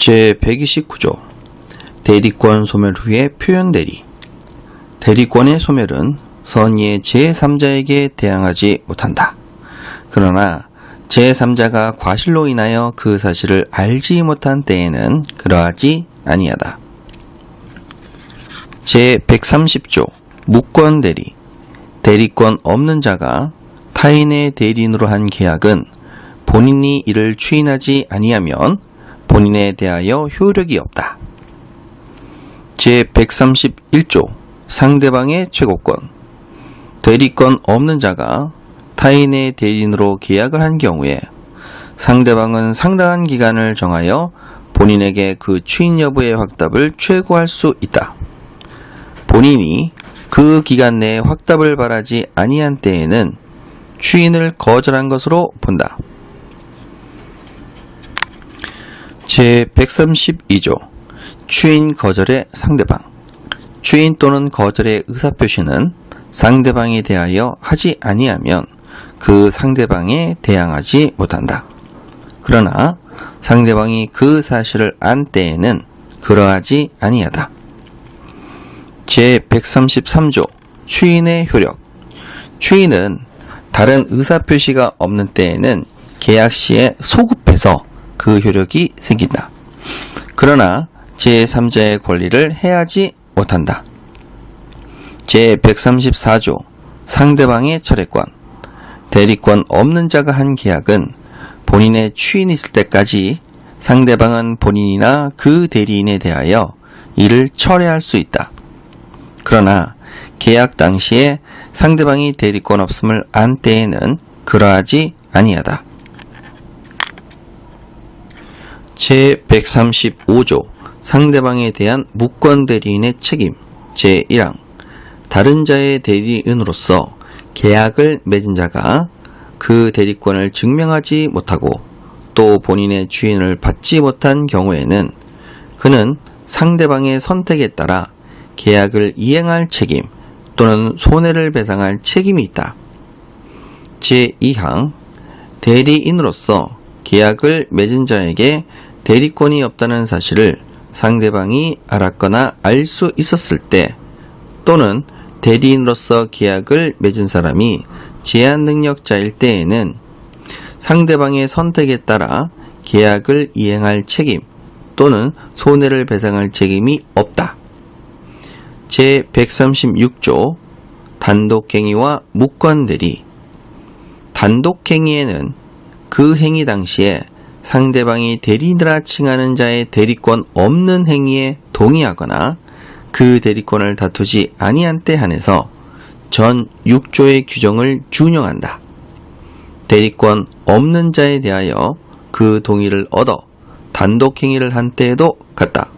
제129조 대리권 소멸 후의 표현 대리 대리권의 소멸은 선의의 제3자에게 대항하지 못한다. 그러나 제3자가 과실로 인하여 그 사실을 알지 못한 때에는 그러하지 아니하다. 제130조 무권 대리 대리권 없는 자가 타인의 대리인으로 한 계약은 본인이 이를 추인하지 아니하면 본인에 대하여 효력이 없다. 제131조 상대방의 최고권 대리권 없는 자가 타인의 대리인으로 계약을 한 경우에 상대방은 상당한 기간을 정하여 본인에게 그 추인 여부의 확답을 최고할 수 있다. 본인이 그 기간 내에 확답을 바라지 아니한 때에는 추인을 거절한 것으로 본다. 제132조 추인 거절의 상대방 추인 또는 거절의 의사표시는 상대방에 대하여 하지 아니하면 그 상대방에 대항하지 못한다. 그러나 상대방이 그 사실을 안 때에는 그러하지 아니하다. 제133조 추인의 효력 추인은 다른 의사표시가 없는 때에는 계약 시에 소급해서 그 효력이 생긴다. 그러나 제3자의 권리를 해하지 못한다. 제134조 상대방의 철회권 대리권 없는 자가 한 계약은 본인의 추인이 있을 때까지 상대방은 본인이나 그 대리인에 대하여 이를 철회할 수 있다. 그러나 계약 당시에 상대방이 대리권 없음을 안 때에는 그러하지 아니하다. 제135조 상대방에 대한 무권 대리인의 책임 제1항 다른 자의 대리인으로서 계약을 맺은 자가 그 대리권을 증명하지 못하고 또 본인의 주인을 받지 못한 경우에는 그는 상대방의 선택에 따라 계약을 이행할 책임 또는 손해를 배상할 책임이 있다. 제2항 대리인으로서 계약을 맺은 자에게 대리권이 없다는 사실을 상대방이 알았거나 알 수 있었을 때 또는 대리인으로서 계약을 맺은 사람이 제한 능력자일 때에는 상대방의 선택에 따라 계약을 이행할 책임 또는 손해를 배상할 책임이 없다. 제136조 단독행위와 무권대리 단독행위에는 그 행위 당시에 상대방이 대리인이라 칭하는 자의 대리권 없는 행위에 동의하거나 그 대리권을 다투지 아니한 때 한해서 전 6조의 규정을 준용한다. 대리권 없는 자에 대하여 그 동의를 얻어 단독 행위를 한 때에도 같다.